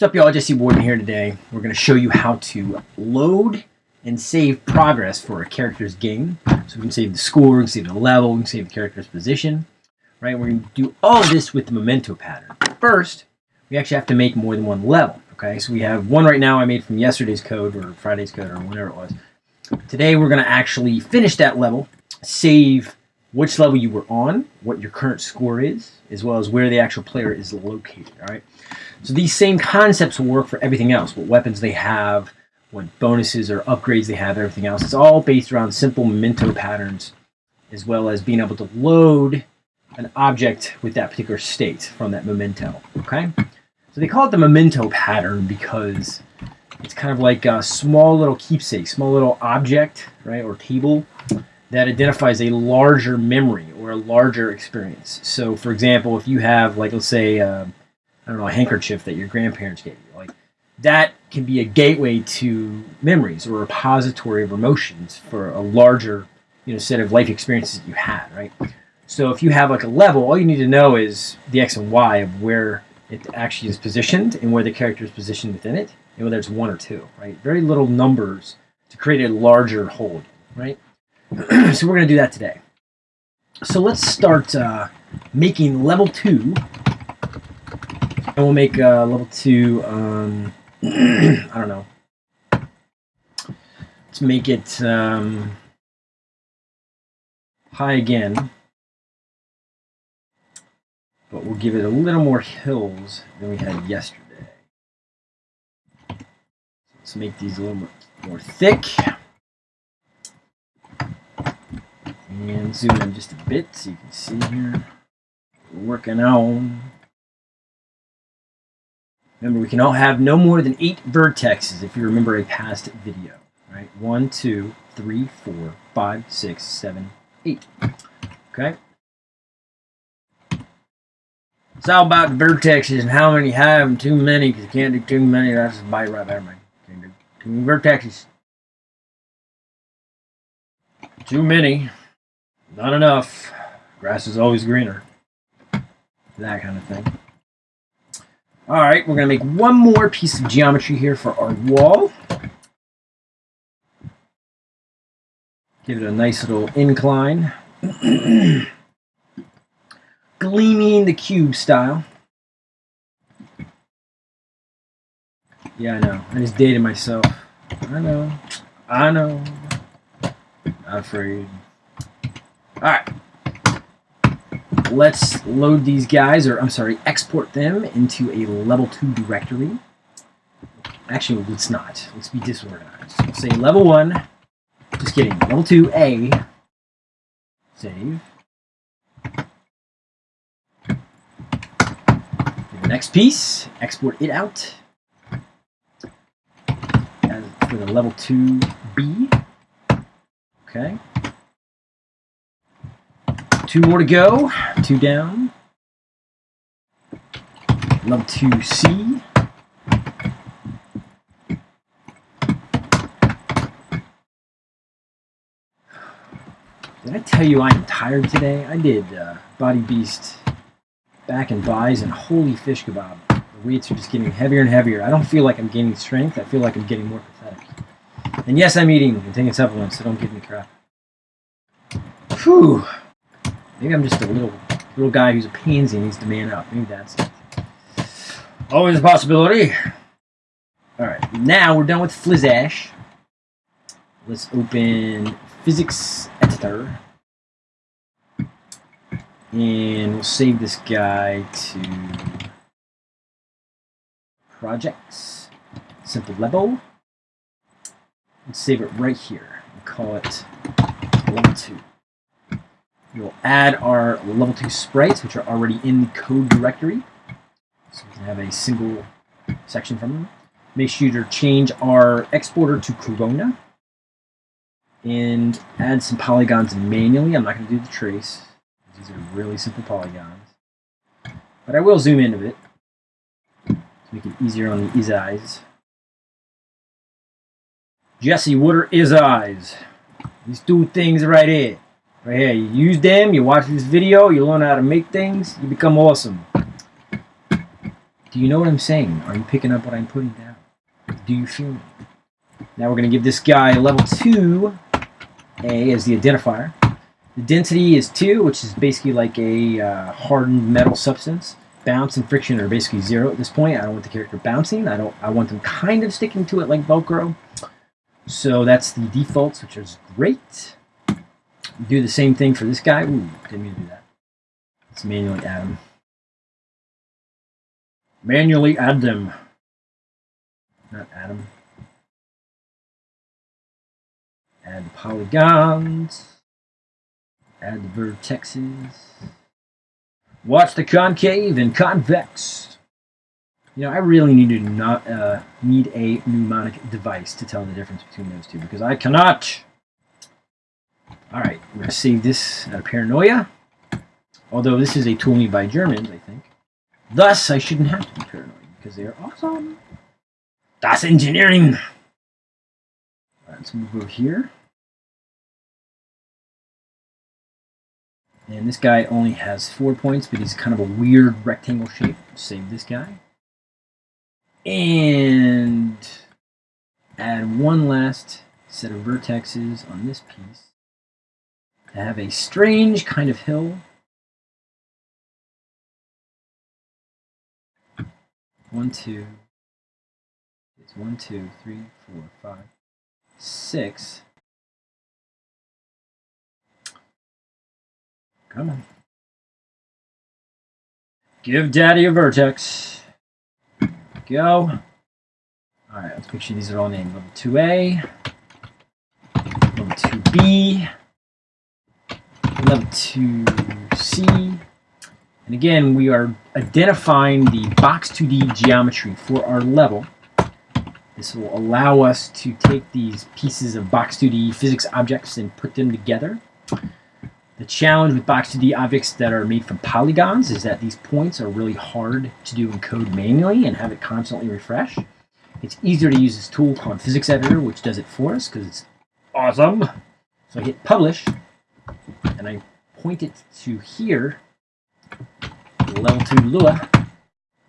What's up, y'all? Jesse Warden here today. We're going to show you how to load and save progress for a character's game. So we can save the score, we can save the level, we can save the character's position. Right? We're going to do all this with the memento pattern. First, we actually have to make more than one level. Okay, so we have one right now I made from yesterday's code or Friday's code or whatever it was. Today we're going to actually finish that level, save which level you were on, what your current score is, as well as where the actual player is located. All right. So these same concepts will work for everything else. What weapons they have, what bonuses or upgrades they have, everything else. It's all based around simple memento patterns, as well as being able to load an object with that particular state from that memento. Okay. So they call it the memento pattern because it's kind of like a small little keepsake, small little object, right, or table that identifies a larger memory or a larger experience. So, for example, if you have, like, let's say, uh, I don't know, a handkerchief that your grandparents gave you, like that can be a gateway to memories or a repository of emotions for a larger, you know, set of life experiences that you had, right? So, if you have like a level, all you need to know is the x and y of where it actually is positioned and where the character is positioned within it, and whether it's one or two, right? Very little numbers to create a larger hold, right? so we're going to do that today. So let's start uh, making level two. And we'll make uh, level two, um, I don't know. Let's make it um, high again. But we'll give it a little more hills than we had yesterday. Let's make these a little more, more thick. And zoom in just a bit so you can see here. Working on. Remember, we can all have no more than eight vertexes if you remember a past video. Right? One, two, three, four, five, six, seven, eight. Okay? It's all about the vertexes and how many have and too many because you can't do too many. That's just bite right there, man. Can't do too many vertexes. Too many. Not enough. Grass is always greener. That kind of thing. All right, we're going to make one more piece of geometry here for our wall. Give it a nice little incline. Gleaming the cube style. Yeah, I know. I just dated myself. I know. I know. Not afraid. Alright. Let's load these guys, or I'm sorry, export them into a level 2 directory. Actually, let's not. Let's be disorganized. Let's say level 1. Just kidding. Level 2A. Save. The next piece, export it out. As for the level 2B. Okay. Two more to go. Two down. Love to see. Did I tell you I'm tired today? I did uh, Body Beast back and bis and holy fish kebab. The weights are just getting heavier and heavier. I don't feel like I'm gaining strength. I feel like I'm getting more pathetic. And yes, I'm eating and taking supplements, so don't give me crap. Whew. Maybe I'm just a little little guy who's a pansy and needs to man up. Maybe that's it. Always a possibility. Alright, now we're done with Flizash. Let's open Physics Editor. And we'll save this guy to Projects. Simple level. Let's save it right here. and call it level 2. We'll add our level 2 sprites, which are already in the code directory. So we can have a single section from them. Make sure to change our exporter to Corona. And add some polygons manually. I'm not going to do the trace. These are really simple polygons. But I will zoom in a bit to make it easier on the eyes. Jesse, what are is eyes? These two things right here. Right here, you use them, you watch this video, you learn how to make things, you become awesome. Do you know what I'm saying? Are you picking up what I'm putting down? Do you feel me? Now we're going to give this guy level 2 A as the identifier. The density is 2, which is basically like a uh, hardened metal substance. Bounce and friction are basically 0 at this point. I don't want the character bouncing. I don't. I want them kind of sticking to it like Velcro. So that's the defaults, which is great. Do the same thing for this guy. Ooh, didn't mean to do that. Let's manually add them. Manually add them. Not add them. Add the polygons. Add the vertexes. Watch the concave and convex. You know, I really need to not uh, need a mnemonic device to tell the difference between those two because I cannot. All right, I'm gonna save this out of paranoia. Although this is a tool made by Germans, I think. Thus, I shouldn't have to be paranoid because they are awesome. Das engineering. All right, let's move over here. And this guy only has four points, but he's kind of a weird rectangle shape. Save this guy. And add one last set of vertexes on this piece to have a strange kind of hill. One, two. It's one, two, three, four, five, six. Come on. Give daddy a vertex. Go. Alright, let's make sure these are all named. Level 2A. Level 2B. Level 2C. And again, we are identifying the box 2D geometry for our level. This will allow us to take these pieces of box 2D physics objects and put them together. The challenge with Box 2D objects that are made from polygons is that these points are really hard to do in code manually and have it constantly refresh. It's easier to use this tool called Physics Editor, which does it for us because it's awesome. So I hit Publish, and I point it to here, level 2 Lua.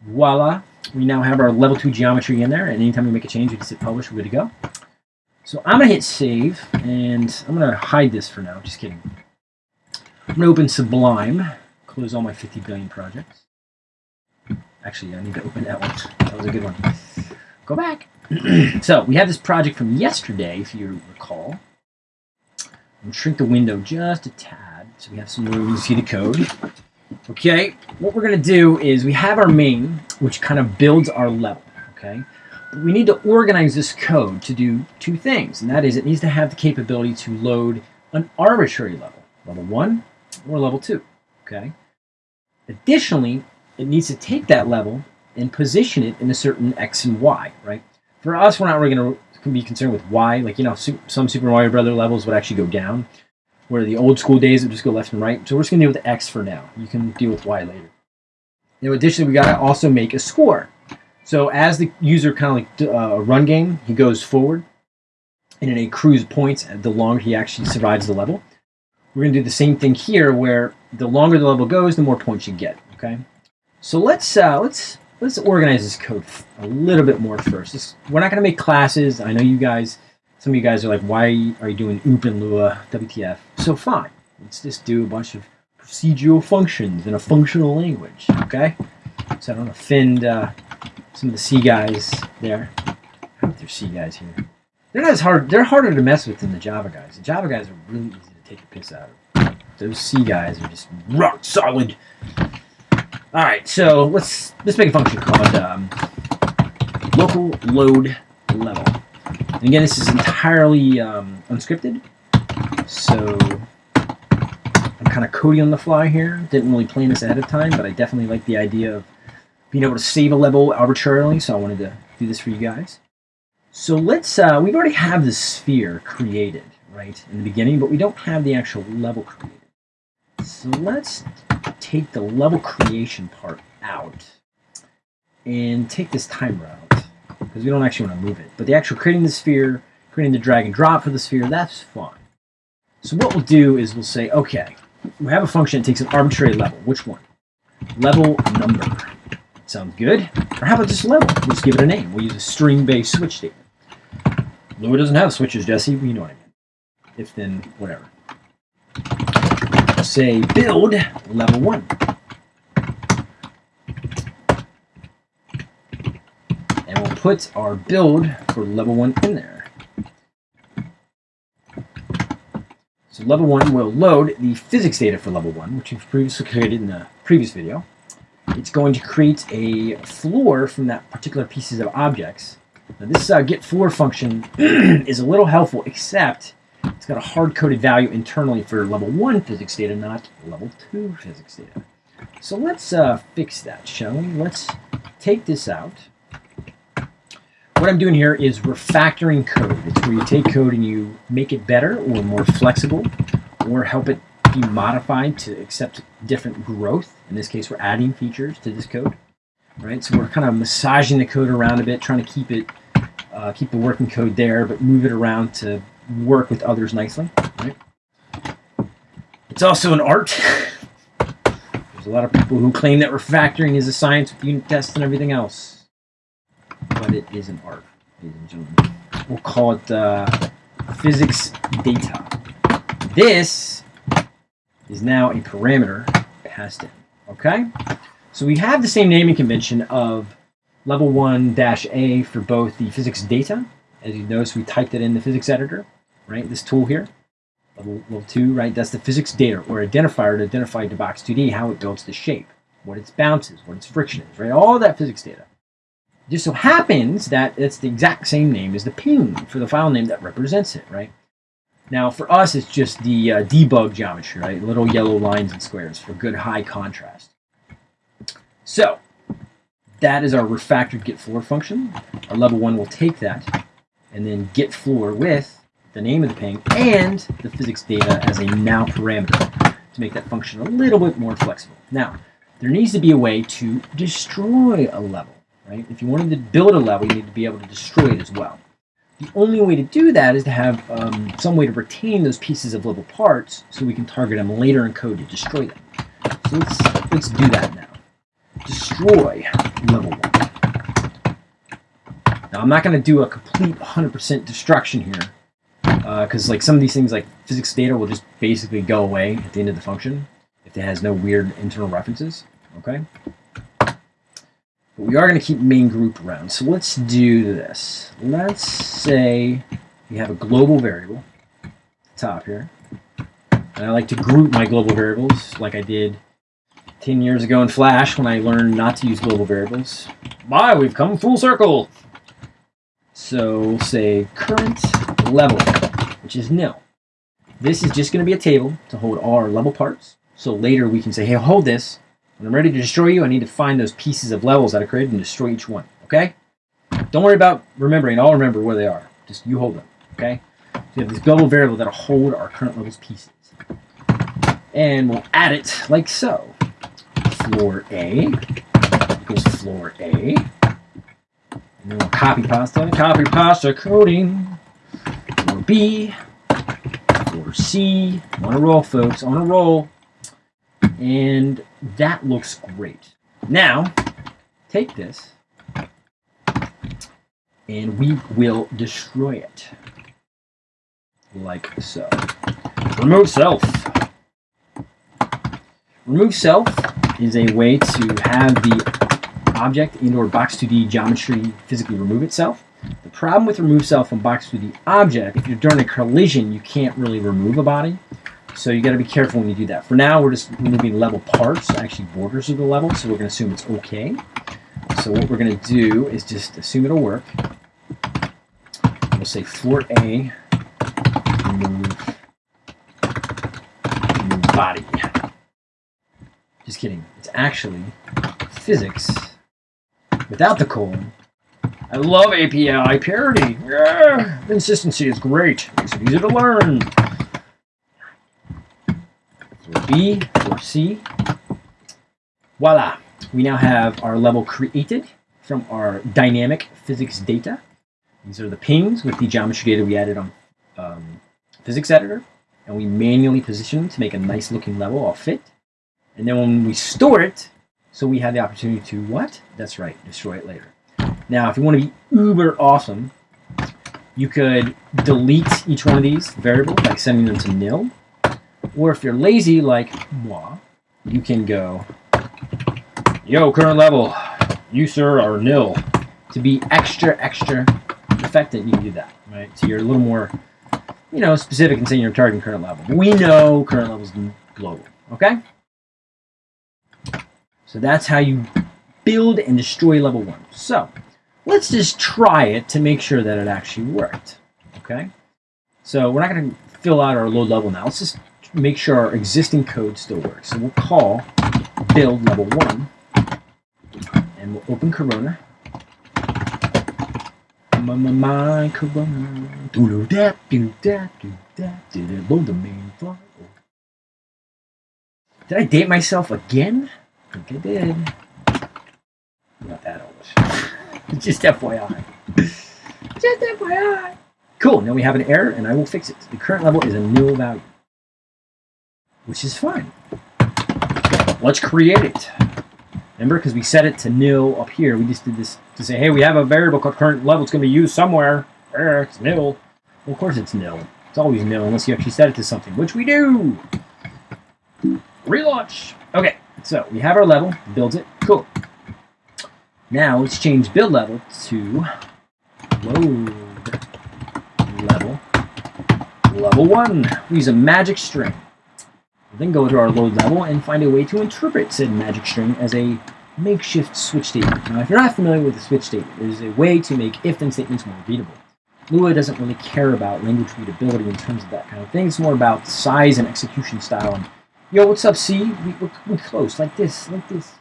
Voila, we now have our level 2 geometry in there, and anytime we make a change, we just hit Publish, we're good to go. So I'm going to hit Save, and I'm going to hide this for now, just kidding. I'm going to open Sublime, close all my 50 billion projects. Actually, I need to open that one. That was a good one. Go back. so, we have this project from yesterday, if you recall. I'm shrink the window just a tad, so we have some room to see the code. Okay, what we're going to do is we have our main, which kind of builds our level, okay? But we need to organize this code to do two things, and that is it needs to have the capability to load an arbitrary level, level 1 or level 2. Okay. Additionally, it needs to take that level and position it in a certain x and y, right? For us, we're not really going to be concerned with y. Like, you know, some Super Mario Brother levels would actually go down, where the old school days would just go left and right. So we're just going to deal with x for now. You can deal with y later. Now, additionally, we got to also make a score. So as the user kind of like uh, a run game, he goes forward, and it accrues points the longer he actually survives the level. We're going to do the same thing here, where the longer the level goes, the more points you get. Okay, so let's uh, let's let's organize this code a little bit more first. This, we're not going to make classes. I know you guys. Some of you guys are like, why are you doing OOP and Lua, WTF? So fine, let's just do a bunch of procedural functions in a functional language. Okay, so I don't offend uh, some of the C guys there. I hope there's C guys here. They're not as hard. They're harder to mess with than the Java guys. The Java guys are really easy to take a piss out of. Those C guys are just rock solid. All right, so let's let's make a function called um, local load level. And again, this is entirely um, unscripted, so I'm kind of coding on the fly here. Didn't really plan this ahead of time, but I definitely like the idea of being able to save a level arbitrarily, so I wanted to do this for you guys. So let's, uh, we've already have the sphere created right, in the beginning, but we don't have the actual level created. So let's take the level creation part out and take this timer out because we don't actually want to move it. But the actual creating the sphere, creating the drag and drop for the sphere, that's fine. So what we'll do is we'll say, okay, we have a function that takes an arbitrary level. Which one? Level number. Sounds good. Or how about just level? We'll just give it a name. We'll use a string-based switch statement. Lua doesn't have switches, Jesse. You know what I mean. If then, whatever. Say build level one. And we'll put our build for level one in there. So level one will load the physics data for level one, which we've previously created in the previous video. It's going to create a floor from that particular pieces of objects. Now this uh, get floor function is a little helpful, except it's got a hard-coded value internally for level one physics data, not level two physics data. So let's uh, fix that, shall we? Let's take this out. What I'm doing here is refactoring code. It's where you take code and you make it better or more flexible or help it be modified to accept different growth. In this case, we're adding features to this code, right? So we're kind of massaging the code around a bit, trying to keep it, uh, keep the working code there, but move it around to work with others nicely, right? It's also an art. There's a lot of people who claim that refactoring is a science with unit tests and everything else, but it is an art, ladies and gentlemen. We'll call it uh, physics data. This is now a parameter passed in. Okay? So we have the same naming convention of level 1-A for both the physics data. As you notice, we typed it in the physics editor, right? This tool here. Level, level 2, right? That's the physics data or identifier to identify the box 2D, how it builds the shape, what its bounces, what its friction is, right? All that physics data. Just so happens that it's the exact same name as the ping for the file name that represents it, right? Now for us, it's just the uh, debug geometry, right? Little yellow lines and squares for good high contrast. So that is our refactored get floor function. Our level one will take that and then get floor with the name of the ping and the physics data as a now parameter to make that function a little bit more flexible. Now, there needs to be a way to destroy a level, right? If you wanted to build a level, you need to be able to destroy it as well. The only way to do that is to have um, some way to retain those pieces of level parts so we can target them later in code to destroy them. So let's, let's do that now. Destroy level 1. Now I'm not going to do a complete 100% destruction here because uh, like some of these things like physics data will just basically go away at the end of the function if it has no weird internal references. Okay. But we are going to keep main group around. So let's do this. Let's say we have a global variable top here. And I like to group my global variables like I did 10 years ago in Flash when I learned not to use global variables. Bye, we've come full circle. So say current level, which is nil. This is just going to be a table to hold all our level parts. So later we can say, hey, hold this. When I'm ready to destroy you, I need to find those pieces of levels that I created and destroy each one, okay? Don't worry about remembering. I'll remember where they are. Just you hold them, okay? So we have this global variable that'll hold our current levels pieces. And we'll add it like so. Floor A equals floor A. And then we'll copy pasta, copy pasta coding. Floor B, or C. On a roll, folks, on a roll. And that looks great. Now, take this and we will destroy it. Like so. Remove self. Remove self is a way to have the object in or box2D geometry physically remove itself. The problem with remove self on box2D object, if you're during a collision, you can't really remove a body. So you got to be careful when you do that. For now, we're just moving level parts, actually borders of the level, so we're going to assume it's okay. So what we're going to do is just assume it'll work. We'll say floor A, remove, remove body. Just kidding. It's actually physics without the colon. I love API parity. Yeah, consistency is great. Makes it easy to learn. B or C. Voila! We now have our level created from our dynamic physics data. These are the pings with the geometry data we added on um, physics editor. And we manually position them to make a nice looking level all fit. And then when we store it So we have the opportunity to what? That's right, destroy it later. Now, if you want to be uber awesome, you could delete each one of these variables by sending them to nil. Or if you're lazy like moi, you can go, yo, current level, you, sir, are nil. To be extra, extra effective, you can do that, right? So you're a little more, you know, specific in saying you're targeting current level. We know current level is global, okay? So that's how you build and destroy level one. So let's just try it to make sure that it actually worked, okay? So we're not going to fill out our load level now. Let's just make sure our existing code still works. So we'll call build level one and we'll open Corona. My, my, my Corona. Do do that, do that, do that, do that, load the main file. Did I date myself again? I think I did. Not that old. Just FYI. Just FYI. Cool, now we have an error and I will fix it. The current level is a nil value. Which is fine. Let's create it. Remember, because we set it to nil up here, we just did this to say, hey, we have a variable called current level. It's going to be used somewhere. Where? It's nil. Well, of course it's nil. It's always nil unless you actually set it to something, which we do. Relaunch. Okay, so we have our level. Builds it. Cool. Now let's change build level to load level. Level 1. We use a magic string. Then go to our load level and find a way to interpret said magic string as a makeshift switch statement. Now, if you're not familiar with the switch statement, there's a way to make if-then statements more readable. Lua doesn't really care about language readability in terms of that kind of thing. It's more about size and execution style. And, yo, what's up, C? We, we're, we're close, like this, like this.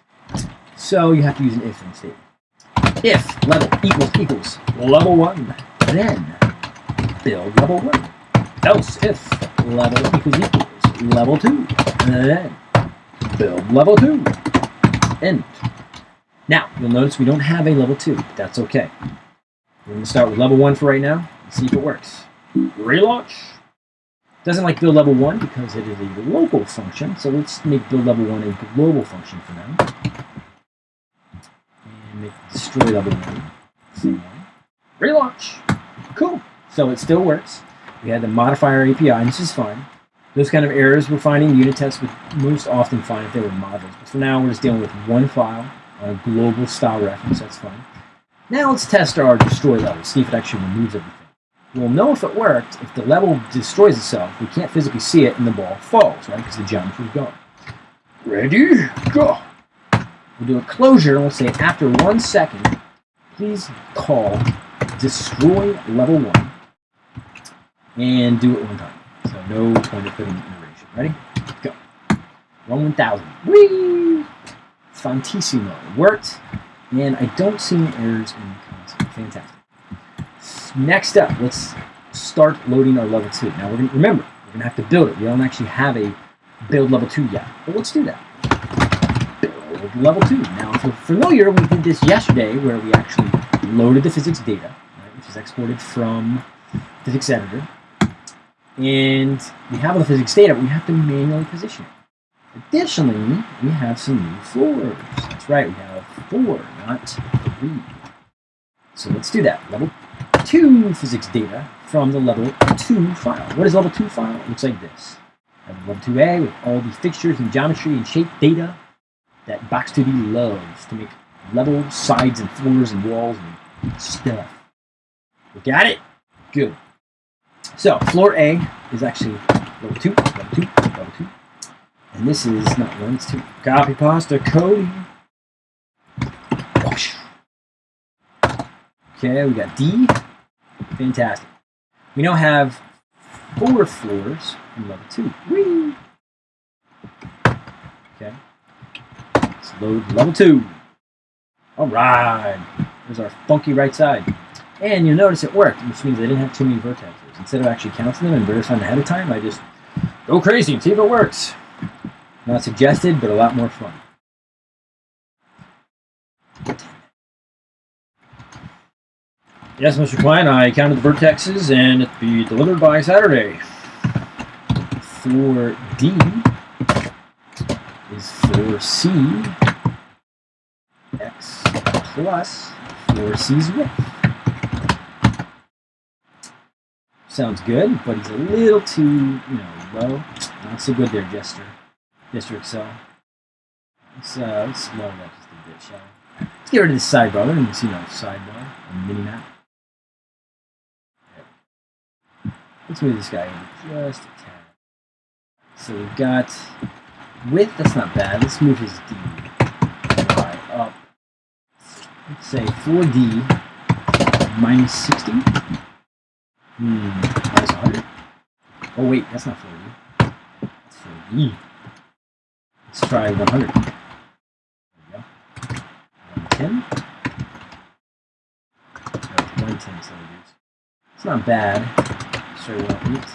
So you have to use an if-then statement. If level equals equals level 1, then build level 1. Else if level equals equals level 2. Then build level 2. End. Now, you'll notice we don't have a level 2, but that's okay. We're going to start with level 1 for right now and see if it works. Relaunch. Doesn't like build level 1 because it is a local function, so let's make build level 1 a global function for now. And make destroy level 1. Same one. Relaunch. Cool. So it still works. We had to modify our API, and this is fine. Those kind of errors we're finding, unit tests would most often find if they were models. But for now, we're just dealing with one file, a global style reference, that's fine. Now let's test our destroy level, see if it actually removes everything. We'll know if it worked if the level destroys itself. We can't physically see it and the ball falls, right? Because the geometry is gone. Ready? Go! We'll do a closure and we'll say after one second, please call destroy level one and do it one time. So no point of putting iteration. Ready? Go. One 1000. Whee! Fantissimo. Worked. And I don't see any errors in the console. Fantastic. Next up, let's start loading our level 2. Now, we're gonna, remember, we're going to have to build it. We don't actually have a build level 2 yet. But let's do that. Level 2. Now, if you're familiar, we did this yesterday where we actually loaded the physics data, right, which is exported from physics editor and we have all the physics data, but we have to manually position it. Additionally, we have some new floors. That's right, we have four, not three. So let's do that. Level 2 physics data from the level 2 file. What is level 2 file? It looks like this. I have level 2A with all the fixtures and geometry and shape data that Box2D loves to make level sides and floors and walls and stuff. We got it? Good. So floor A is actually level two, level two, level two. And this is not one, it's two. Copy pasta Cody. Okay, we got D. Fantastic. We now have four floors in level two. Whee! Okay. Let's load level two. All right. There's our funky right side. And you'll notice it worked, which means I didn't have too many vertexes. Instead of actually counting them and verifying ahead of time, I just go crazy and see if it works. Not suggested, but a lot more fun. Yes, Mr. Klein, I counted the vertexes and it'll be delivered by Saturday. For D is for C x plus 4c's width. Sounds good, but he's a little too, you know, low. Not so good there, Jester. Jester Excel. Let's, uh, let's lower that just a bit, shall we? Let's get rid of the sidebar. Let me see no sidebar on the mini map. Let's move this guy over just a tad. So we've got width, that's not bad. Let's move his D. Let's say 4D minus 60. Hmm, minus 100. Oh wait, that's not 4D. That's 4D. Let's try 100. There we go. 110. No, 110 centimeters. It's not bad. Sure, one eight.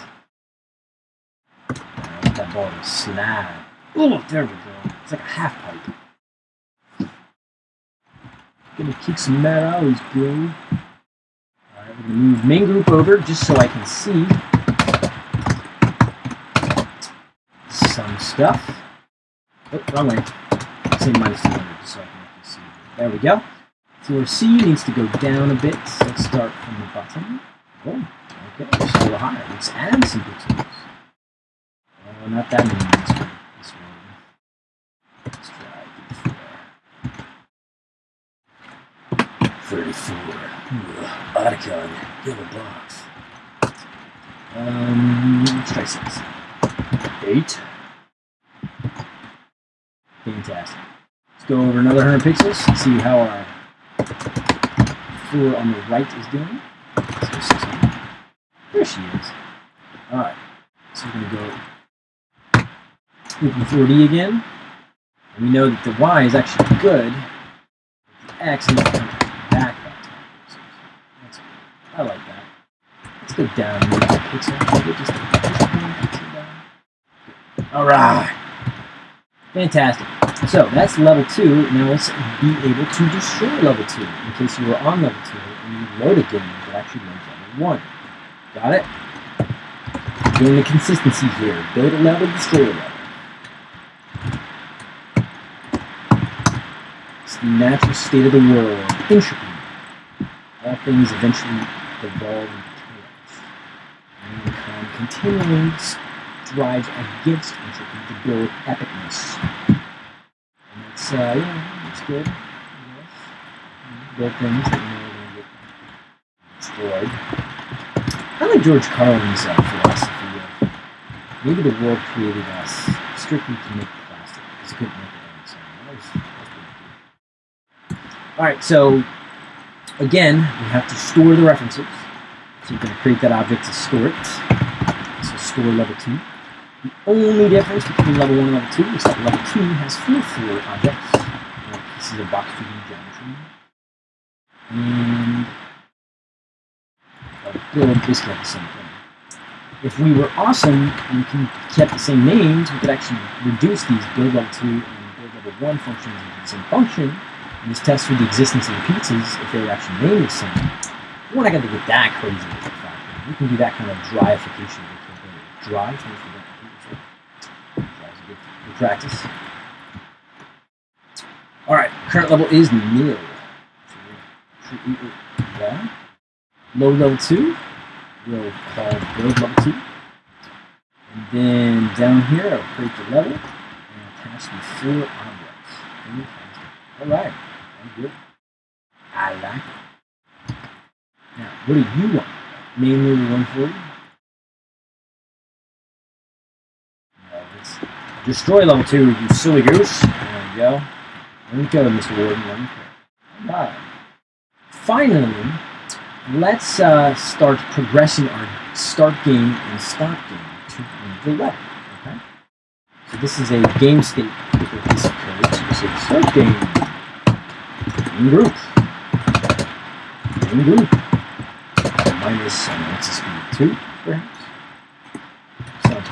I want that ball to slide. Oh, there we go. It's like a half pipe. Gonna kick some mad alleys, bro. Alright, we're gonna move main group over just so I can see some stuff. Oh, wrong way. Say minus 200 just so I can actually see. There we go. Floor C needs to go down a bit. So let's start from the bottom. Oh, okay, a little higher. Let's add some pixels. Oh, not that many. This one. This one. Let's try 34. 34. Ugh, Otacon. Yellow box. Um, try 6. 8. Fantastic. Let's go over another 100 pixels see how our floor on the right is doing. There she is. Alright. So we're going to go open 4D again. And we know that the Y is actually good. The X needs to come back that time. So that's good. I like that. Let's go down a little pixel. Maybe just, just one pixel down. Alright. Fantastic. So that's level 2. Now let's be able to destroy level 2. In case you were on level 2 and you load a game that actually runs level 1. Got it? Doing the consistency here. Build a level, destroy a level. It's the natural state of the world. Entropy. All things eventually evolve continually strives against entropy to build epicness. And it's, uh, yeah, it's good. Build things that you know get destroyed. I like George Carlin's uh, philosophy of maybe the world created us strictly to make plastic because it couldn't make it on its own. All right, so again, we have to store the references. So you're going to create that object to store it. So store level 2. The only difference between level 1 and level 2 is that level 2 has full floor objects, like pieces of box 2D geometry. And build basically the same thing. If we were awesome and can, kept the same names, we could actually reduce these build level 2 and build level 1 functions into the same function, and just test for the existence of the pizzas if they were actually named the same. We're not going to get that crazy with the fact. that We can do that kind of dryification. Dry, so we forget Dry's a good, good practice. Alright, current level is nil. Load level 2, we'll call build level 2. And then down here, I'll create the level and attach the four objects. Alright, that's good. I like it. Now, what do you want? Mainly 140? No, destroy level 2, you silly goose. There we go. Me go, Mr. Warden. Go. Alright. Finally, let's uh, start progressing our start game and stop game to the level. Okay. So this is a game state piece of code. So this start game. Main group. Main group. Minus um, what's the speed? Two, perhaps.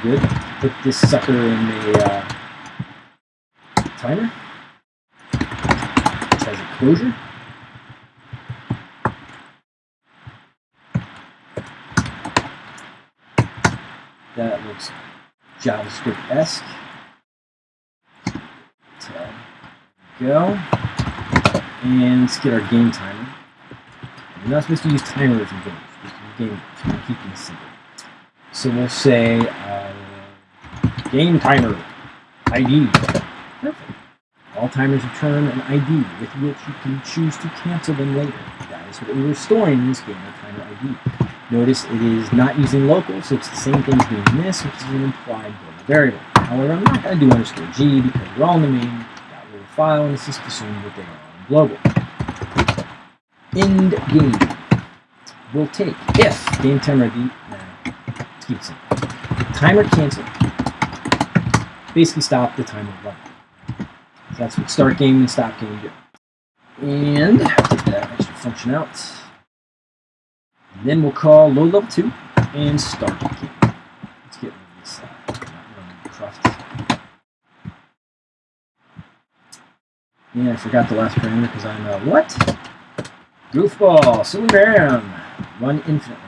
Good. Put this sucker in the uh, timer. Which has a closure. That looks JavaScript-esque. Go. And let's get our game timer. We're not supposed to use timers in games. We're supposed to use game simple. So we'll say uh, game timer ID. Perfect. All timers return an ID with which you can choose to cancel them later. That is what we were storing in this game, a timer ID. Notice it is not using local, so it's the same thing as doing this, which is an implied global variable. However, I'm not going to do underscore g because we're all in the main little file, and it's just assumed that they are on global. End game. We'll take if game timer ID. Nah, keep it simple. Timer cancel. Basically, stop the timer running. So that's what start game and stop game do. And take that extra function out. And then we'll call load level 2 and start game. Let's get rid of this uh, Yeah, I forgot the last parameter because I'm a what? Goofball, silly Bam. Run infinitely.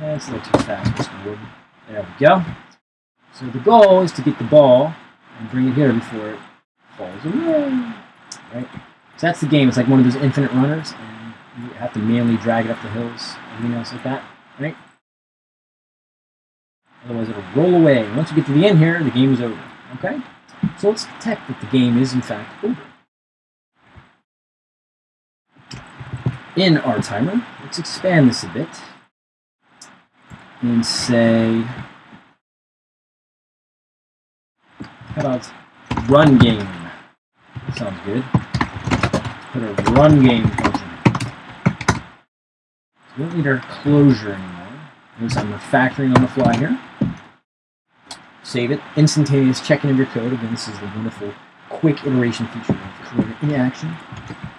That's a little too fast, Mr. Wood. There we go. So the goal is to get the ball and bring it here before it falls away. Right? So that's the game. It's like one of those infinite runners, and you have to manually drag it up the hills, everything else like that, right? Otherwise, it'll roll away. Once you get to the end here, the game is over. Okay? So let's detect that the game is, in fact, over. In our timer, let's expand this a bit and say, how about run game? Sounds good. Put a run game function. So we don't need our closure anymore. Notice I'm refactoring on the fly here. Save it. Instantaneous checking of your code. Again, this is the wonderful quick iteration feature of Corona in action.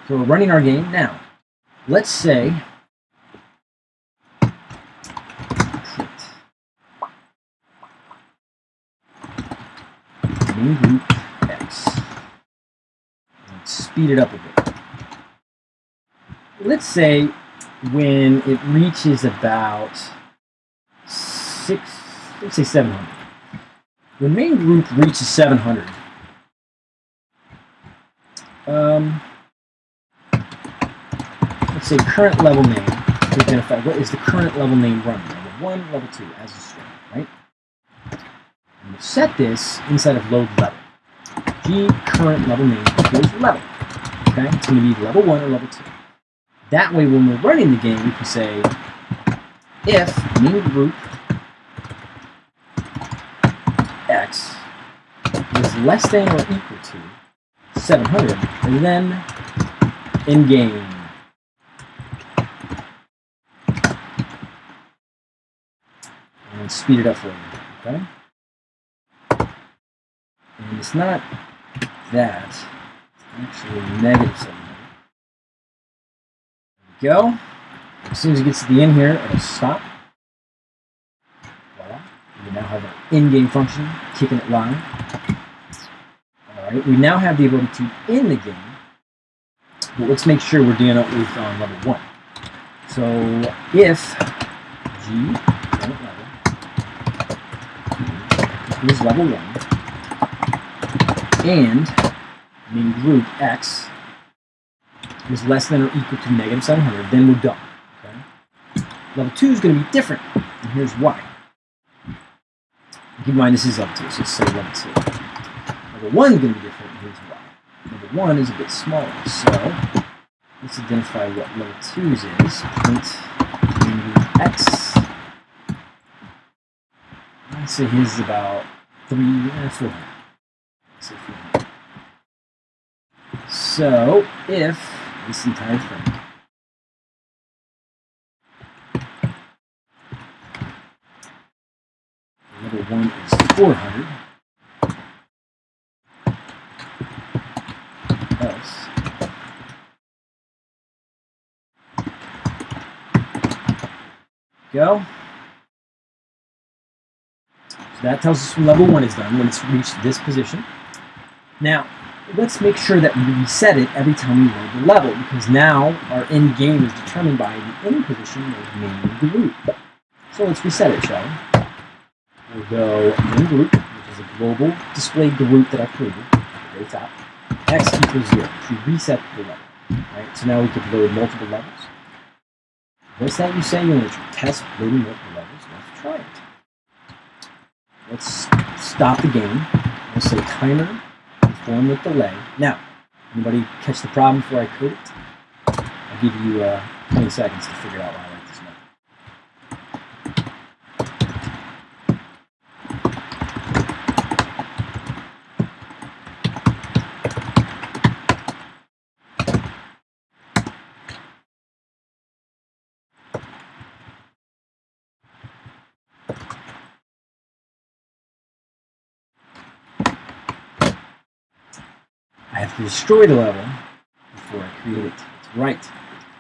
So we're running our game now. Let's say main group speed it up a bit. Let's say when it reaches about six, let's say 700. When main group reaches 700, um, let's say current level name identify what is the current level name running, level one, level two, as a string, right? And we'll set this inside of load level. G current level name equals level. Okay, it's going to be level 1 or level 2. That way, when we're running the game, we can say if main group x is less than or equal to 700, and then in game. And speed it up for you, okay? And it's not that actually negative 700. There we go. As soon as it gets to the end here, it'll stop. Voila. We now have an in-game function keeping it live. Alright, we now have the ability to end the game. But let's make sure we're doing it with on level 1. So if G level is level 1 and mean group x is less than or equal to negative 700, then we're done. Okay? Level 2 is going to be different, and here's why. Keep in mind this is level 2, so let's say level 2. Level 1 is going to be different, and here's why. Level 1 is a bit smaller, so let's identify what level 2's is. Print x. I'd say his is about 3, eh, 400. Let's say 400. So, if this entire thing level 1 is 400, else go. So that tells us when level 1 is done, when it's reached this position. Now, let's make sure that we reset it every time we load the level, because now our end game is determined by the end position of the main group. So let's reset it, shall we? We'll go main group, which is a global display group that I've created very top, x equals 0 to reset the level. Right? So now we could load multiple levels. What's that you say? You want to test loading multiple levels? Let's try it. Let's stop the game. Let's say timer, with delay. Now, anybody catch the problem before I code it? I'll give you uh, 20 seconds to figure out why to destroy the level before I create it. It's right.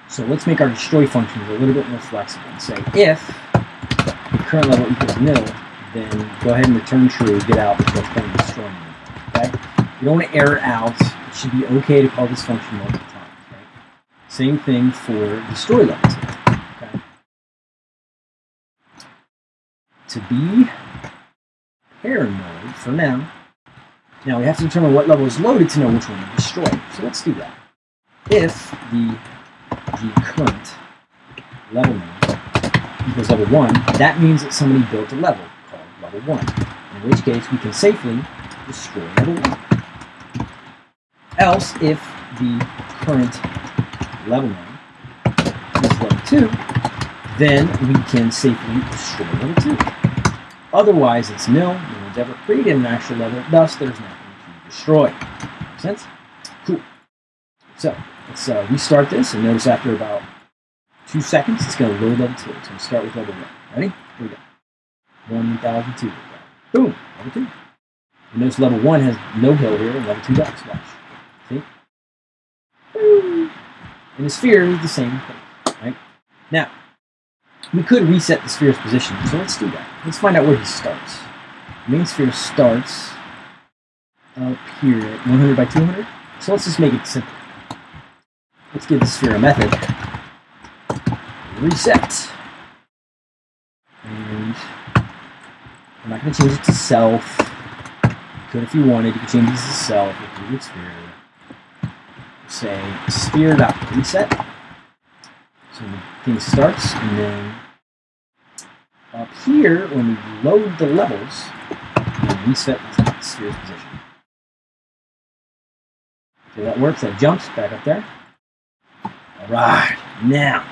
So let's make our destroy functions a little bit more flexible and say if the current level equals nil, then go ahead and return true, get out before playing destroying anything. Okay? You don't want to error out. It should be okay to call this function multiple times. Right? Same thing for destroy levels. Okay? To be paranoid for now, now we have to determine what level is loaded to know which one to destroy. So let's do that. If the, the current level name equals level 1, that means that somebody built a level called level 1, in which case we can safely destroy level 1. Else, if the current level name is level 2, then we can safely destroy level 2. Otherwise, it's nil, no one's ever created an actual level, thus there's nothing to destroy. Make sense? Cool. So, let's uh, restart this, and notice after about two seconds, it's going to load level 2. It's going to start with level 1. Ready? Here we go. 1002. Boom! Level 2. And notice level 1 has no hill here, and level 2 does. Watch. See? Boom! And the sphere is the same thing, right? Now, we could reset the sphere's position, so let's do that. Let's find out where he starts. Main sphere starts up here at 100 by 200. So let's just make it simple. Let's give the sphere a method. Reset. And I'm not going to change it to self. You could if you wanted. You could change this to self if you sphere. Say sphere.reset. So the thing starts, and then up here, when we load the levels, we reset the sphere's position. Okay, that works. That jumps back up there. All right. Now,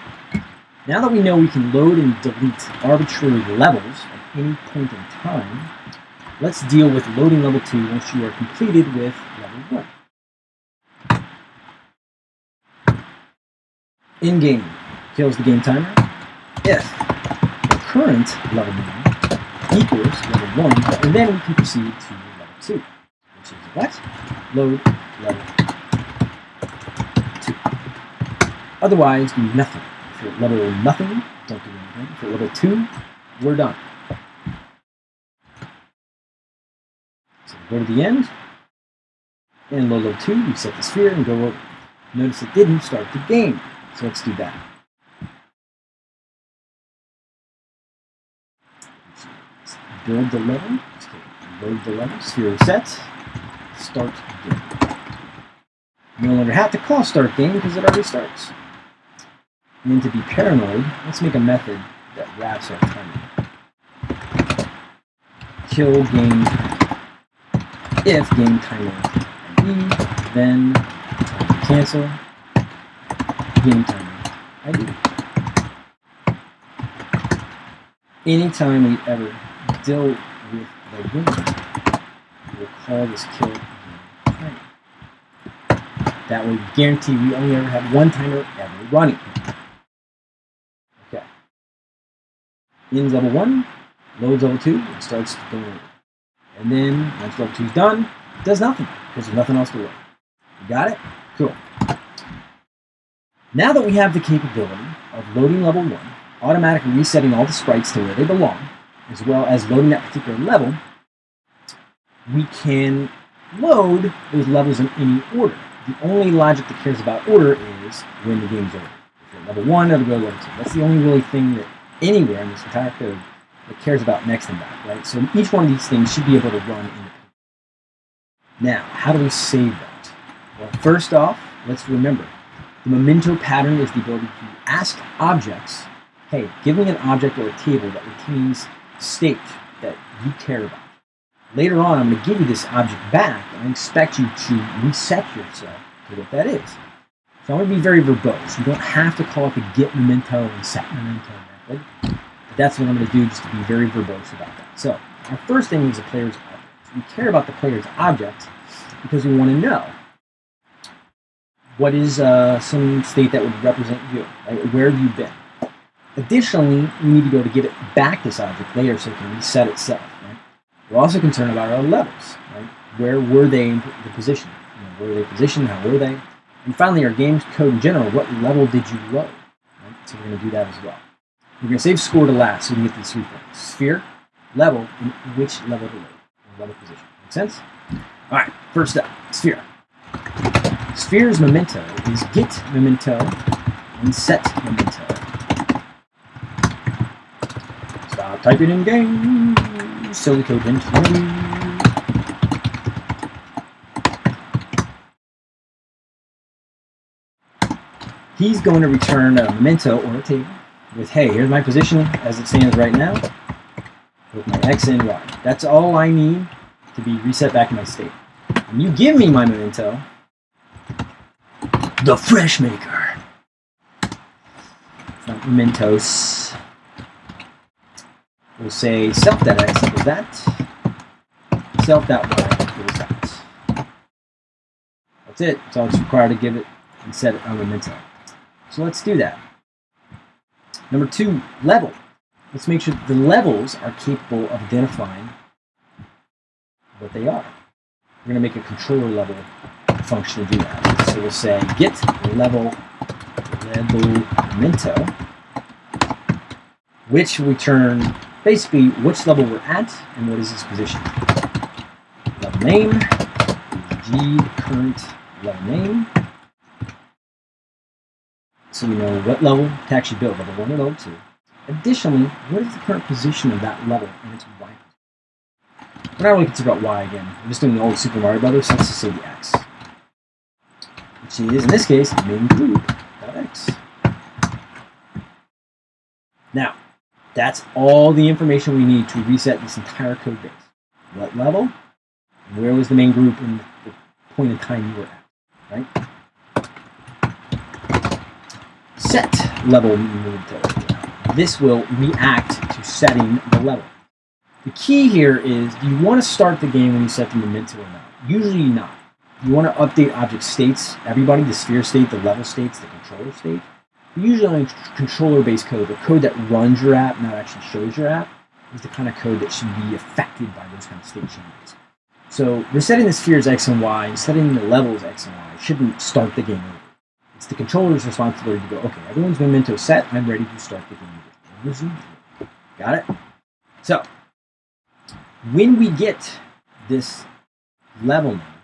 now that we know we can load and delete arbitrary levels at any point in time, let's deal with loading level 2 once you are completed with level 1. In game, kills the game timer. If current level name equals level 1, and then we can proceed to level 2, which is what? Load level 2. Otherwise, do nothing. You're level nothing, don't do anything. You're level 2, we're done. So go to the end, and load level 2, reset the sphere, and go over. Notice it didn't start the game. So let's do that. Build the level. Load the level. Sphere reset. Start game. No longer have to call start game because it already starts. And then to be paranoid, let's make a method that wraps our timer. Kill game if game timer ID, then cancel game timer ID. Anytime we ever deal with the game, we'll call this kill timer. That way we guarantee we only ever have one timer ever running. Okay. Ends level 1, loads level 2, and starts going. And then once level 2 is done, it does nothing because there's nothing else to load. You got it? Cool. Now that we have the capability of loading level 1, automatically resetting all the sprites to where they belong, as well as loading that particular level, we can load those levels in any order. The only logic that cares about order is when the game's over. If you're level 1, it'll go to level 2. That's the only really thing that anywhere in this entire code that cares about next and back, right? So each one of these things should be able to run independently. Now, how do we save that? Well, first off, let's remember, The memento pattern is the ability to ask objects, hey, give me an object or a table that retains state that you care about. Later on, I'm going to give you this object back, and I expect you to reset yourself to what that is. So I'm going to be very verbose. You don't have to call it the get memento and set memento method. But that's what I'm going to do just to be very verbose about that. So our first thing is the player's object. We care about the player's object because we want to know what is uh, some state that would represent you, right? Where have you been? Additionally, we need to be able to give it back this object later so it can reset itself. Right? We're also concerned about our levels. Right? Where were they in the position? You know, where were they positioned? How were they? And finally, our game code in general, what level did you load? Right? So we're going to do that as well. We're going to save score to last so we can get these three things. Sphere, level, and which level to load. Level position. Make sense? All right, first up, sphere. Sphere's memento is get memento and set memento. Stop typing in game. Silly code into He's going to return a memento or a table with, hey, here's my position as it stands right now with my x and y. That's all I need to be reset back in my state. When you give me my memento, the fresh maker. Mementos. We'll say self.x equals that. Self.y equals that. That's it. That's all it's required to give it and set it on the memento. So let's do that. Number two, level. Let's make sure the levels are capable of identifying what they are. We're going to make a controller level function to do that. So we'll say get level level memento, which return basically which level we're at and what is its position. Level name g current level name so we know what level to actually build, level 1 or level 2. Additionally, what is the current position of that level and its y We're not really concerned about y again. We're just doing the old Super Mario Brothers, so let's just say the x. Which is, in this case, main group x. Now, that's all the information we need to reset this entire code base. What level? Where was the main group in the point in time you were at, right? set level to. This will react to setting the level. The key here is, do you want to start the game when you set the memento or not? Usually not. You want to update object states, everybody, the sphere state, the level states, the controller state. Usually on controller-based code, the code that runs your app, not actually shows your app, is the kind of code that should be affected by those kind of state changes. So resetting the spheres X and Y, setting the levels X and Y shouldn't start the game over. It's the controller's responsibility to go, okay, everyone's memento set, I'm ready to start the game. Got it? So, when we get this level now,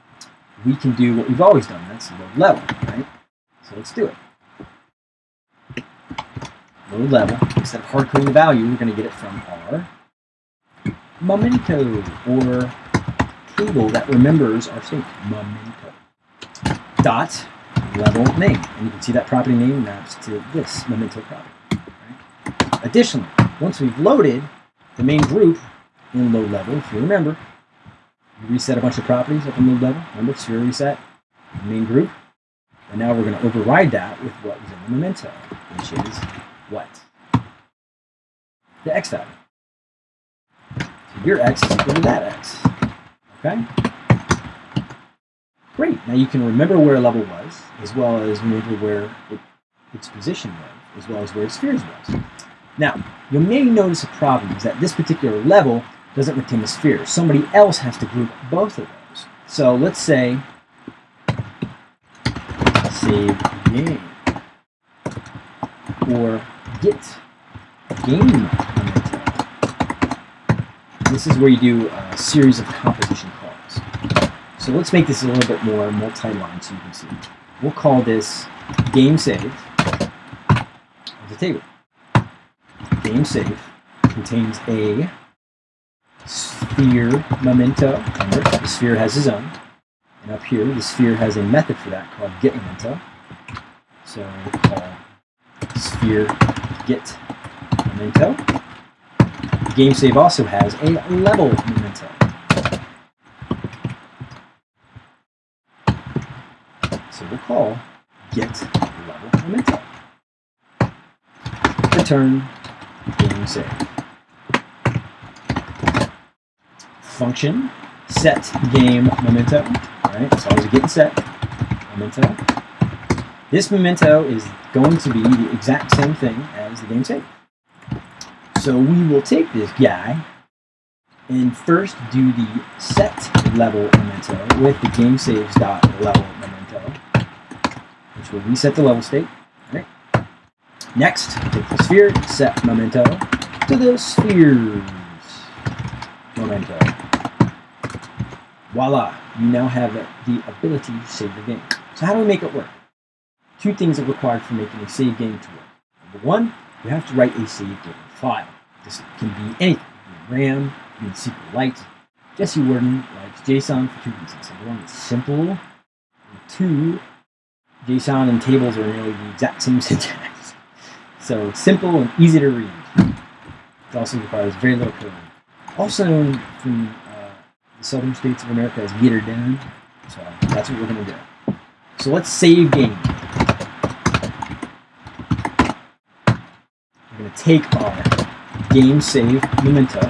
we can do what we've always done. That's load level, right? So let's do it. Load level. Instead of hard coding the value, we're going to get it from our memento, or table that remembers our state. Memento. Dot level name. And you can see that property name maps to this memento property. Right? Additionally, once we've loaded the main group in load level, if you remember, you reset a bunch of properties up in load level. Remember, sphere reset, main group. And now we're going to override that with what was in the memento, which is what? The x value. So your x is equal to that x. Okay? Great. Now you can remember where a level was, as well as remember where it, its position was, as well as where its spheres was. Now, you may notice a problem is that this particular level doesn't retain the sphere. Somebody else has to group both of those. So let's say save game or get game. This is where you do a series of composition calls. So let's make this a little bit more multi-line so you can see. We'll call this game save the table. Game save contains a sphere memento. Remember, the sphere has its own. And up here, the sphere has a method for that called get memento. So we'll call sphere get memento. Game save also has a level memento. So we'll call get level memento. Return game save. Function set game memento. Right, so always get set memento. This memento is going to be the exact same thing as the game save. So we will take this guy and first do the set level memento with the game saves dot level memento, which will reset the level state. Right. Next, take the sphere set memento to the spheres memento. Voila, you now have the ability to save your game. So how do we make it work? Two things are required for making a save game to work. Number one, you have to write a save game file. This can be anything. RAM, can SQLite. Jesse Warden likes JSON for two reasons. Number one, it's simple. And two, JSON and tables are nearly the exact same syntax. So simple and easy to read. It also requires very little code. Also from uh, the southern states of America as meter down. So that's what we're going to do. So let's save game. We're going to take our game save memento,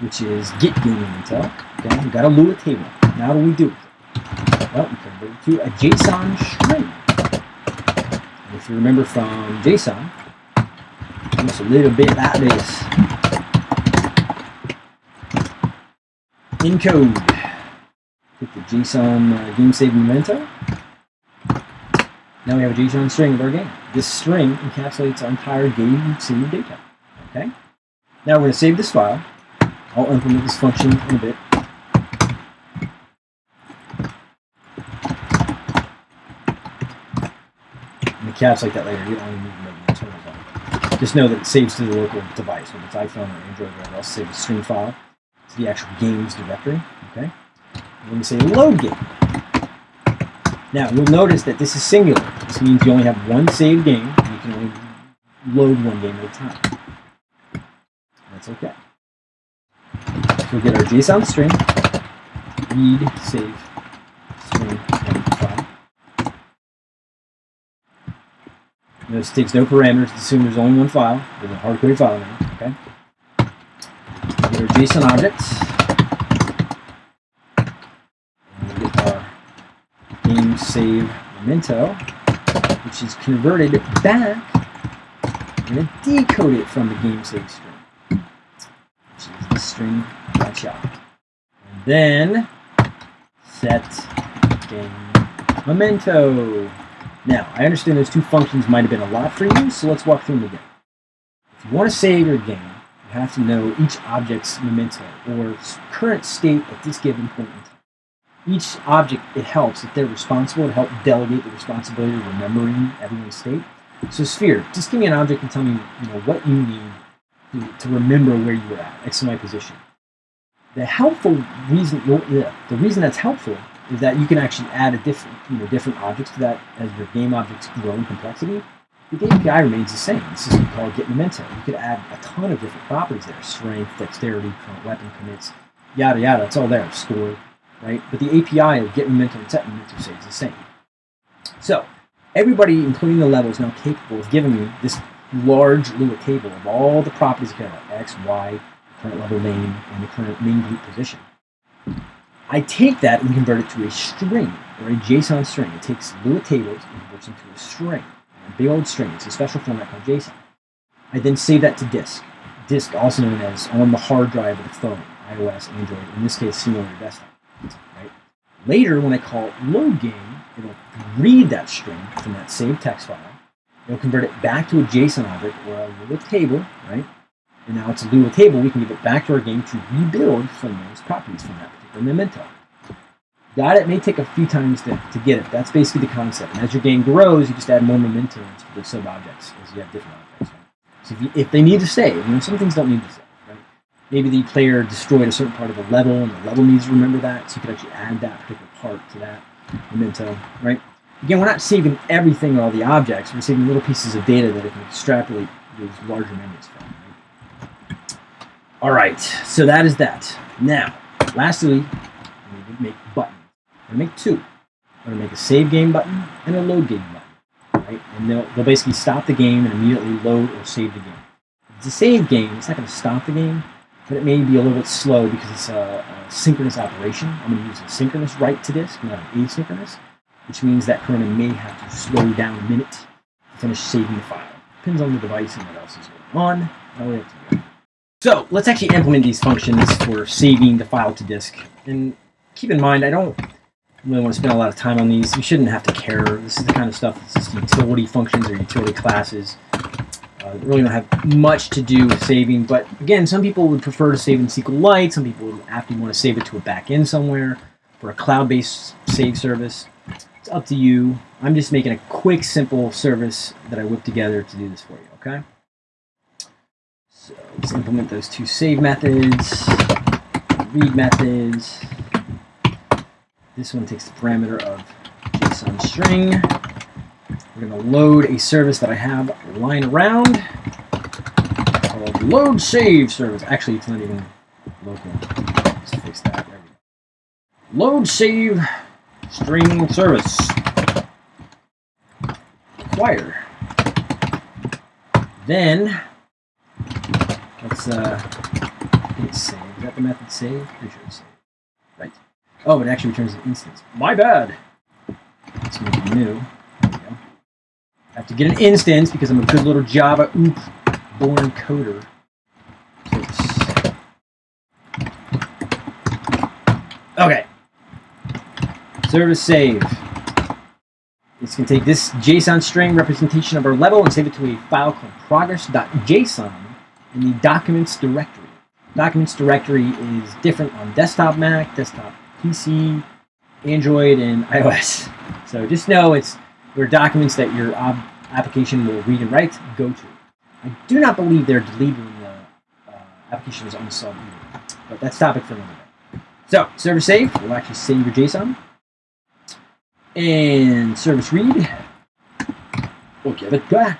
which is get game memento. Okay, we got a Lua table. Now what do we do Well, we convert to a JSON string. And if you remember from JSON, it's a little bit like this. Encode. Hit the JSON uh, game save memento. Now we have a JSON string of our game. This string encapsulates our entire game save data. Okay? Now we're going to save this file. I'll implement this function in a bit. Encapsulate that later. You don't need to make the internal file. Just know that it saves to the local device, whether it's iPhone or Android or else. Save the string file to the actual games directory. Okay? And then we say load game. Now, you'll notice that this is singular. This means you only have one saved game, and you can only load one game at a time. That's okay. So we get our JSON string, read, save, string, file. Notice it takes no parameters, assume there's only one file. There's a hard-coded file now, okay? Get our JSON objects. Save memento, which is converted back. Going to decode it from the game save string, which is the string gotcha. And then set game memento. Now, I understand those two functions might have been a lot for you, so let's walk through them again. If you want to save your game, you have to know each object's memento, or current state at this given point in time each object, it helps if they're responsible to help delegate the responsibility of remembering everyone's state. So sphere, just give me an object and tell me, you know, what you need to, to remember where you were at, X and Y position. The helpful reason, the, the reason that's helpful is that you can actually add a different, you know, different objects to that as your game objects grow in complexity. The game API remains the same. This is called get memento. You could add a ton of different properties there: strength, dexterity, weapon commits, yada yada. It's all there. Score, right? But the API of get memento and set memento stays the same. So everybody, including the level, is now capable of giving me this large Lua table of all the properties of like X, Y, current level name, and the current main group position. I take that and convert it to a string, or a JSON string. It takes Lua tables and converts into a string, a big old string. It's a special format called JSON. I then save that to disk. Disk, also known as on the hard drive of the phone, iOS, Android, in this case, similar to desktop. Right? Later, when I call load game, it'll read that string from that saved text file. It'll convert it back to a JSON object or a Lua table, right? And now it's a Lua table. We can give it back to our game to rebuild from those properties from that particular memento. Got it? may take a few times to, to get it. That's basically the concept. And as your game grows, you just add more mementos to the sub-objects as you have different objects. Right? So if, you, if they need to save, you know, some things don't need to save maybe the player destroyed a certain part of the level and the level needs to remember that, so you could actually add that particular part to that memento, right? Again, we're not saving everything, all the objects. We're saving little pieces of data that it can extrapolate those larger memories from. Right? All right, so that is that. Now, lastly, I'm going to make buttons. I'm going to make two. I'm going to make a save game button and a load game button. Right? And they'll, they'll basically stop the game and immediately load or save the game. If it's a save game, it's not going to stop the game, but it may be a little bit slow because it's a, a synchronous operation. I'm going to use a synchronous write to disk, not an asynchronous, which means that Corona may have to slow down a minute to finish saving the file. Depends on the device and what else is going on. We have to. So let's actually implement these functions for saving the file to disk. And keep in mind, I don't really want to spend a lot of time on these. You shouldn't have to care. This is the kind of stuff that's just utility functions or utility classes. Really don't have much to do with saving, but again, some people would prefer to save in SQLite. Some people would after want to save it to a backend somewhere for a cloud-based save service. It's up to you. I'm just making a quick, simple service that I whipped together to do this for you, okay? So let's implement those two save methods, read methods. This one takes the parameter of JSON string. We're going to load a service that I have lying around called load save service. Actually, it's not even local. Let's fix that. There we go. Load save string service. Acquire. Then let's uh it's save. Is that the method save? Pretty sure save. Right. Oh, it actually returns an instance. My bad. Let's make new. I have to get an instance because I'm a good little Java oop born coder. Okay. Service save. It's going to take this JSON string representation of our level and save it to a file called progress.json in the documents directory. Documents directory is different on desktop Mac, desktop PC, Android, and iOS. So just know it's where documents that your application will read and write go to. I do not believe they're deleting the uh, application is uninstalled either, but that's topic for another day. So service save will actually save your JSON and service read will give it back.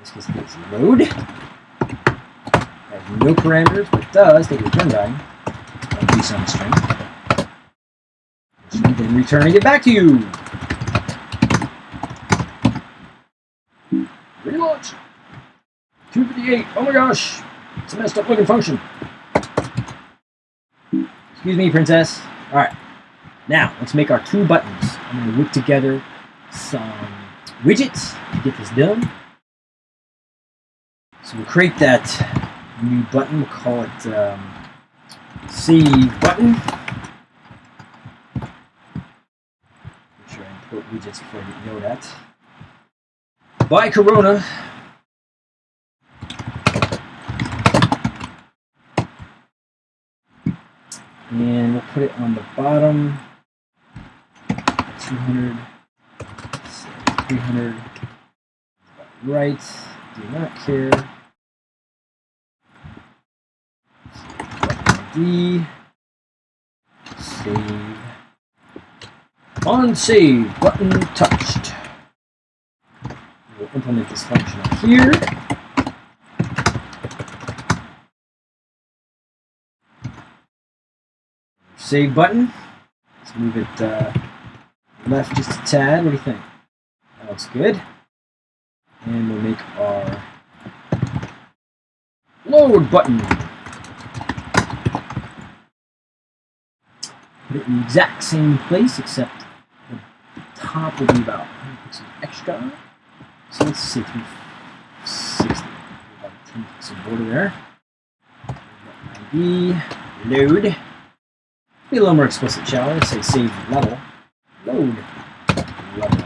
This case takes load. Has no parameters, but it does take a return value JSON string. Then returning it back to you. Relaunch. 258. Oh my gosh. It's a messed up looking function. Excuse me, princess. All right. Now, let's make our two buttons. I'm going to whip together some widgets to get this done. So we'll create that new button. We'll call it um, Save Button. Make sure I import widgets before I get yelled at. By Corona. And we'll put it on the bottom. 200, 300, right, do not care. D, save, on save, button touched. Implement this function here. Save button. Let's move it uh, left just a tad. What do you think? That looks good. And we'll make our load button. Put it in the exact same place, except the top will be about pixels extra. So let's say 360. About 10 pixel border there. ID, load. Be a little more explicit, shall we? Say save level load level.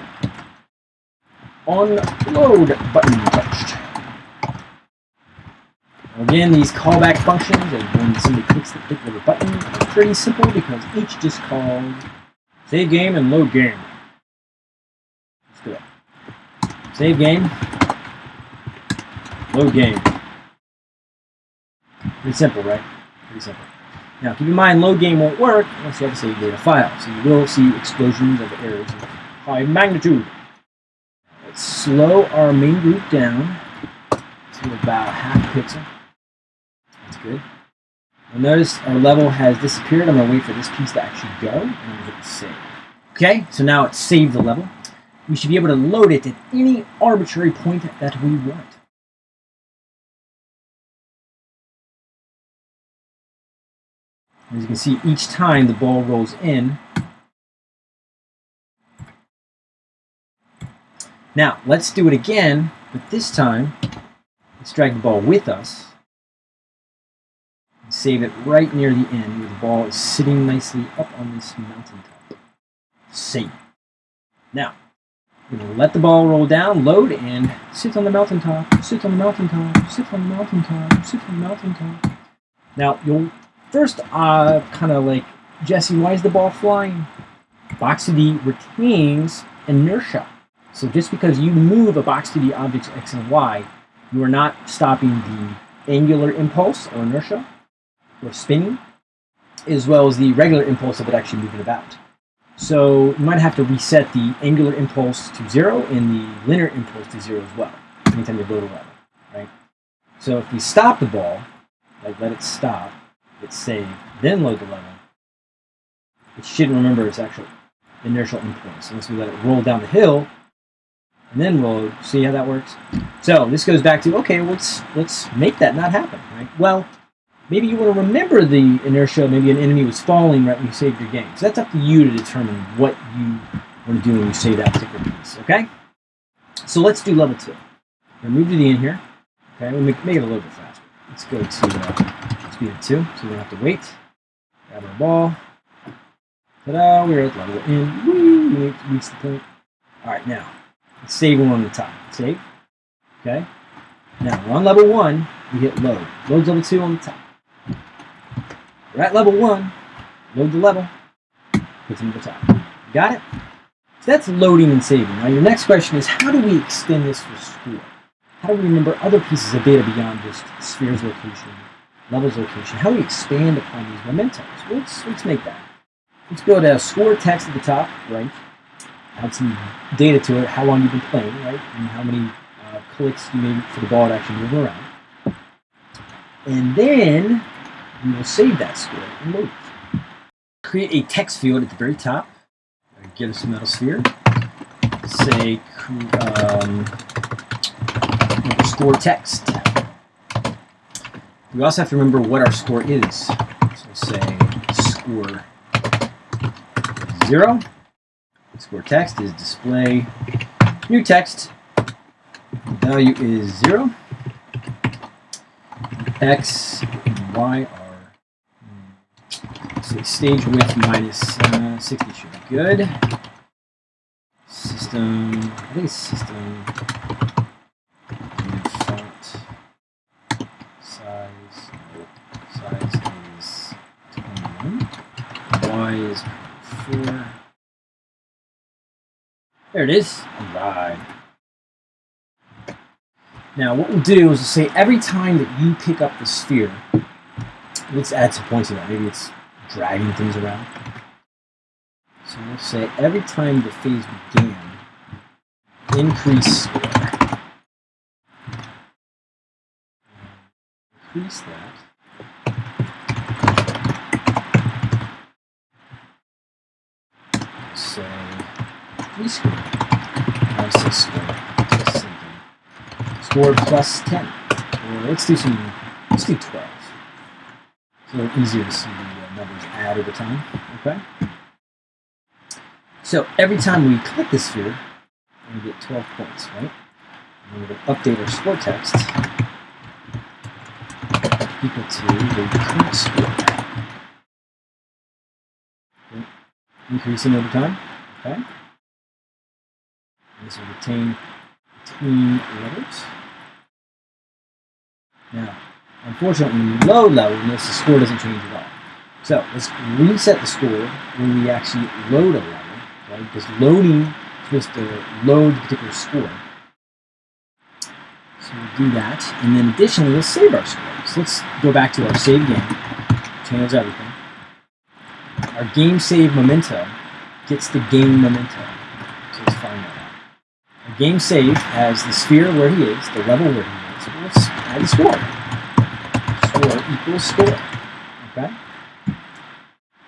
On load button touched. Again, these callback functions, when somebody clicks the particular button, pretty simple because each just calls save game and load game. Let's do it. Save game, load game. Pretty simple, right? Pretty simple. Now, keep in mind, load game won't work unless you have a save data file. So you will see explosions of errors of high magnitude. Let's slow our main group down to about half pixel. That's good. You'll notice our level has disappeared. I'm going to wait for this piece to actually go, and I'm going to save. Okay, so now it's saved the level. We should be able to load it at any arbitrary point that we want. As you can see, each time the ball rolls in, Now, let's do it again, but this time, let's drag the ball with us. And save it right near the end where the ball is sitting nicely up on this mountaintop. Save. Now, let the ball roll down, load, and sit on the mountaintop, sit on the mountaintop, sit on the mountaintop, sit on the mountaintop. Now, you'll First, uh, kind of like, Jesse, why is the ball flying? Box 2D retains inertia. So just because you move a box 2D object's X and Y, you are not stopping the angular impulse or inertia or spinning, as well as the regular impulse of it actually moving about. So you might have to reset the angular impulse to zero and the linear impulse to zero as well, anytime you load a level, right? So if we stop the ball, like let it stop, hit save, then load the level, it shouldn't remember its actual inertial impulse unless we let it roll down the hill and then load. See how that works? So this goes back to okay, let's let's make that not happen, right? Well, maybe you want to remember the inertia. Maybe an enemy was falling right when you saved your game. So that's up to you to determine what you want to do when you save that particular piece. Okay. So let's do level two. We'll move to the end here. Okay, we'll make, make it a little bit faster. Let's go to uh, speed of 2, so we don't have to wait. Grab our ball. Ta-da, we're at level in. Woo, we reach the point. Alright, now, let's save one on the top. Save. Okay. Now, we're on level 1, we hit load. Loads level 2 on the top. We're at level 1, load the level, puts them at the top. Got it? So that's loading and saving. Now, your next question is, how do we extend this for score? How do we remember other pieces of data beyond just sphere's location, level's location? How do we expand upon these mementos? Well, let's, let's make that. Let's build a score text at the top, right? Add some data to it, how long you've been playing, right? And how many uh, clicks you made for the ball to actually move around. And then we will save that score and load it. Create a text field at the very top. Get us a metal sphere. Say, um, score text. We also have to remember what our score is. So say score zero. Score text is display new text. Value is zero. X and Y are say stage width minus uh, 60 should be good. System, I think it's system Size size is 4. There it is. Alright. Now what we'll do is we'll say every time that you pick up the sphere, let's add some points to that. Maybe it's dragging things around. So we'll say every time the phase began, increase score. Increase that. say three squared. Now six squared. Score plus ten. Or let's do some. Let's do twelve. Little easier to see the uh, uh, numbers add over time. Okay. So every time we click the sphere, we get 12 points, right? And we're going to update our score text equal to the current score. increasing over time. Okay. This will retain between levels. Now, unfortunately, load level, notice the score doesn't change at all. So let's reset the score when we actually load a level, right? Because loading is supposed to load the particular score. So we'll do that, and then additionally, we'll save our score. So let's go back to our save game. changes everything. Our game save memento gets the game memento. So let's find that out. Our game save has the sphere where he is, the level where he is. Well, let's add the score. Score equals score. Okay?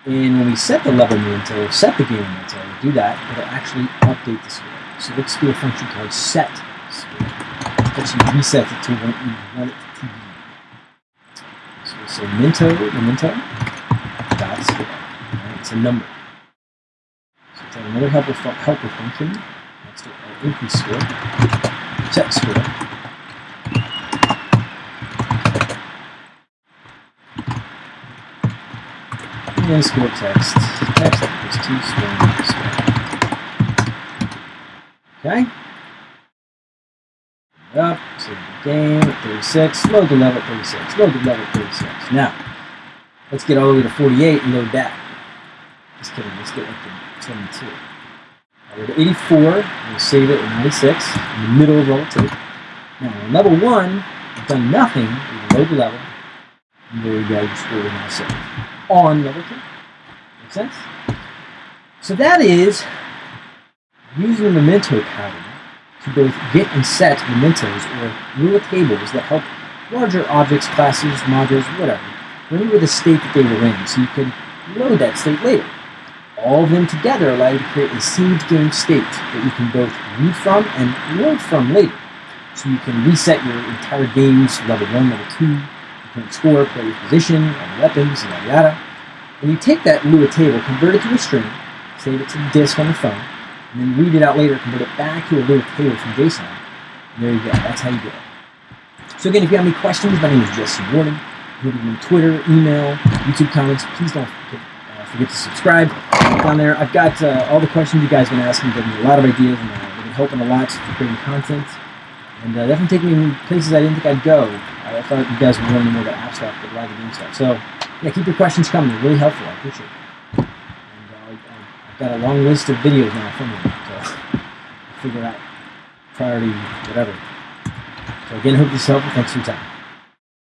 And when we set the level memento, set the game memento, do that, it'll actually update the score. So let's do a function called set score. Actually reset it to what we want it to be. So we'll say memento, memento, dot score. It's a number. So it's another helper, helper function to our increase score, set score. And score text. Text to score score. Okay. Up, save the game at 36, load the level at 36, load the level at 36. Now, let's get all the way to 48 and load that. Just kidding, let's get up to 22. We're to 84, we'll save it at 96, in the middle of level 2. Now, on level 1, we've done nothing, we load the level, and there you go, your score is now saved on level 2. Make sense? So that is using the memento pattern to both get and set mementos or Lua tables that help larger objects, classes, modules, whatever, remember the state that they were in so you can load that state later. All of them together allow you to create a saved game state that you can both read from and load from later. So you can reset your entire games, level 1, level 2, current score, player's position, the weapons, yada yada. And you take that Lua table, convert it to a string, save it to the disk on the phone, and then read it out later, convert it back to a Lua table from JSON. And there you go. That's how you do it. So again, if you have any questions, my name is Jesse Warden. You can on Twitter, email, YouTube comments. Please don't forget, uh, forget to subscribe down there. I've got uh, all the questions you guys have been asking, giving me a lot of ideas, and uh, been helping a lot for creating content. And uh, definitely taking me places I didn't think I'd go. I thought you guys would know more about app stuff, but a lot of game stuff. So yeah, keep your questions coming. They're really helpful. I appreciate it. And uh, I've got a long list of videos now from them, so figure out priority, whatever. So again, hope this is helpful. Thanks for your time.